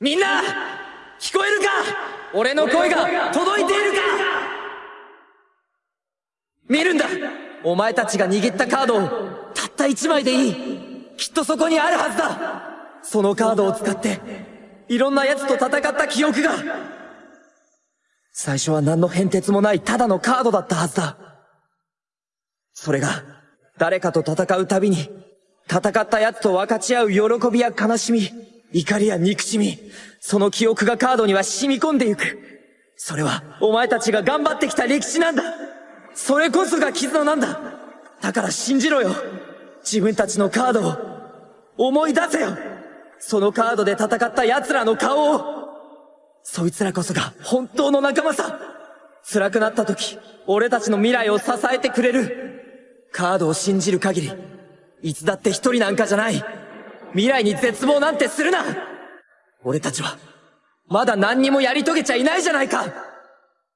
みんな聞こえるか？俺の声が届いているか？見るんだ。お前たちが握ったカードをたった一枚でいい。きっとそこにあるはずだ。そのカードを使っていろんな奴と戦った記憶が。最初は何の変哲もないただのカードだったはずだ。それが誰かと戦うたびに戦った奴と分かち合う喜びや悲しみ。怒りや憎しみ、その記憶がカードには染み込んでゆく。それは、お前たちが頑張ってきた歴史なんだ。それこそが絆なんだ。だから信じろよ。自分たちのカードを思い出せよ。そのカードで戦った奴らの顔を。そいつらこそが本当の仲間さ。辛くなった時、俺たちの未来を支えてくれる。カードを信じる限り、いつだって一人なんかじゃない。未来に絶望なんてするな。俺たちは、まだ何にもやり遂げちゃいないじゃないか。